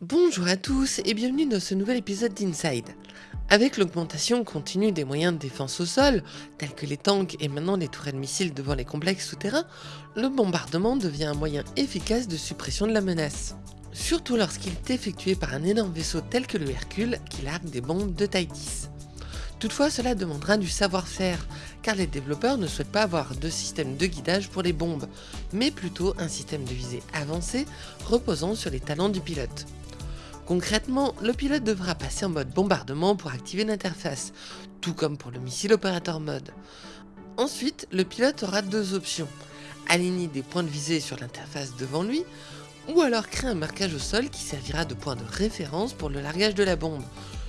Bonjour à tous et bienvenue dans ce nouvel épisode d'Inside. Avec l'augmentation continue des moyens de défense au sol, tels que les tanks et maintenant les tourelles missiles devant les complexes souterrains, le bombardement devient un moyen efficace de suppression de la menace. Surtout lorsqu'il est effectué par un énorme vaisseau tel que le Hercule qui largue des bombes de taille 10. Toutefois, cela demandera du savoir-faire, car les développeurs ne souhaitent pas avoir de système de guidage pour les bombes, mais plutôt un système de visée avancé reposant sur les talents du pilote. Concrètement, le pilote devra passer en mode bombardement pour activer l'interface, tout comme pour le missile opérateur mode. Ensuite, le pilote aura deux options, aligner des points de visée sur l'interface devant lui, ou alors créer un marquage au sol qui servira de point de référence pour le largage de la bombe,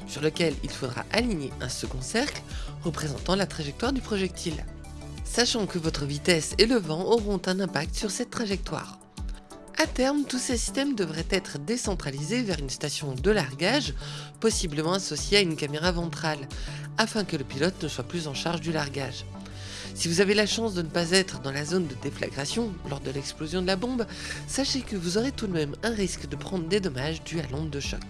sur lequel il faudra aligner un second cercle représentant la trajectoire du projectile. Sachant que votre vitesse et le vent auront un impact sur cette trajectoire. A terme, tous ces systèmes devraient être décentralisés vers une station de largage, possiblement associée à une caméra ventrale, afin que le pilote ne soit plus en charge du largage. Si vous avez la chance de ne pas être dans la zone de déflagration lors de l'explosion de la bombe, sachez que vous aurez tout de même un risque de prendre des dommages dus à l'onde de choc.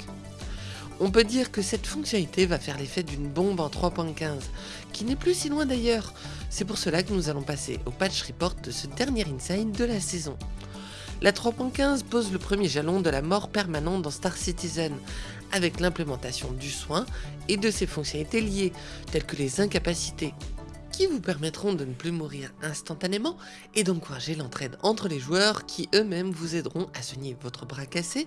On peut dire que cette fonctionnalité va faire l'effet d'une bombe en 3.15, qui n'est plus si loin d'ailleurs. C'est pour cela que nous allons passer au patch report de ce dernier inside de la saison. La 3.15 pose le premier jalon de la mort permanente dans Star Citizen, avec l'implémentation du soin et de ses fonctionnalités liées, telles que les incapacités, qui vous permettront de ne plus mourir instantanément et d'encourager l'entraide entre les joueurs qui eux-mêmes vous aideront à soigner votre bras cassé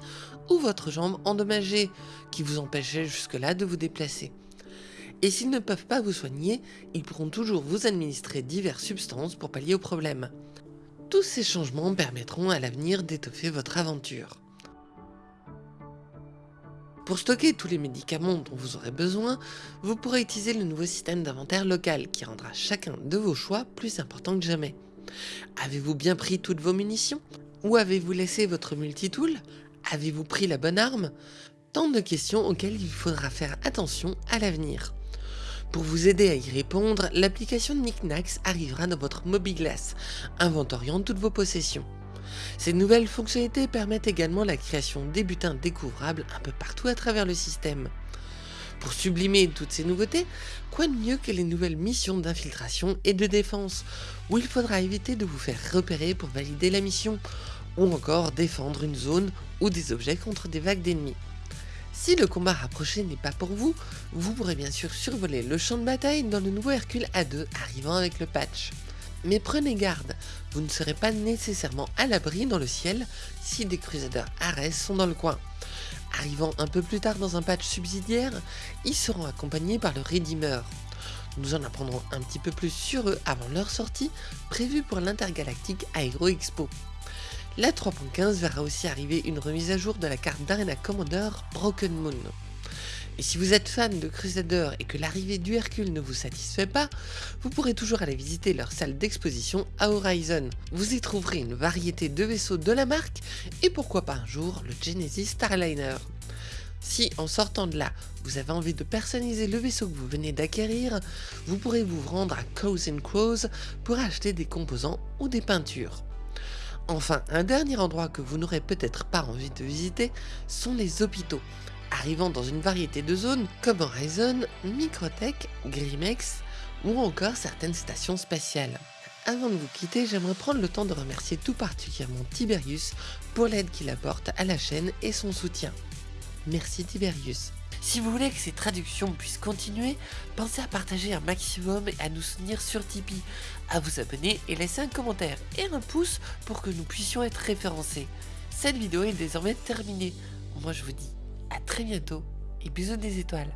ou votre jambe endommagée qui vous empêchait jusque-là de vous déplacer. Et s'ils ne peuvent pas vous soigner, ils pourront toujours vous administrer diverses substances pour pallier au problème. Tous ces changements permettront à l'avenir d'étoffer votre aventure. Pour stocker tous les médicaments dont vous aurez besoin, vous pourrez utiliser le nouveau système d'inventaire local qui rendra chacun de vos choix plus important que jamais. Avez-vous bien pris toutes vos munitions? Où avez-vous laissé votre multitool? Avez-vous pris la bonne arme? Tant de questions auxquelles il faudra faire attention à l'avenir. Pour vous aider à y répondre, l'application Nicknax arrivera dans votre Mobiglass, inventoriant toutes vos possessions. Ces nouvelles fonctionnalités permettent également la création des butins découvrables un peu partout à travers le système. Pour sublimer toutes ces nouveautés, quoi de mieux que les nouvelles missions d'infiltration et de défense, où il faudra éviter de vous faire repérer pour valider la mission, ou encore défendre une zone ou des objets contre des vagues d'ennemis. Si le combat rapproché n'est pas pour vous, vous pourrez bien sûr survoler le champ de bataille dans le nouveau Hercule A2 arrivant avec le patch. Mais prenez garde, vous ne serez pas nécessairement à l'abri dans le ciel si des Crusaders Ares sont dans le coin. Arrivant un peu plus tard dans un patch subsidiaire, ils seront accompagnés par le Redeemer. Nous en apprendrons un petit peu plus sur eux avant leur sortie, prévue pour l'Intergalactic Aero Expo. La 3.15 verra aussi arriver une remise à jour de la carte d'Arena Commander Broken Moon. Et si vous êtes fan de Crusader et que l'arrivée du Hercule ne vous satisfait pas, vous pourrez toujours aller visiter leur salle d'exposition à Horizon. Vous y trouverez une variété de vaisseaux de la marque et pourquoi pas un jour le Genesis Starliner. Si en sortant de là, vous avez envie de personnaliser le vaisseau que vous venez d'acquérir, vous pourrez vous rendre à Cows Crows pour acheter des composants ou des peintures. Enfin, un dernier endroit que vous n'aurez peut-être pas envie de visiter sont les hôpitaux arrivant dans une variété de zones comme Horizon, Microtech, Grimex ou encore certaines stations spatiales. Avant de vous quitter, j'aimerais prendre le temps de remercier tout particulièrement Tiberius pour l'aide qu'il apporte à la chaîne et son soutien. Merci Tiberius. Si vous voulez que ces traductions puissent continuer, pensez à partager un maximum et à nous soutenir sur Tipeee, à vous abonner et laisser un commentaire et un pouce pour que nous puissions être référencés. Cette vidéo est désormais terminée. Moi je vous dis à très bientôt et bisous des étoiles.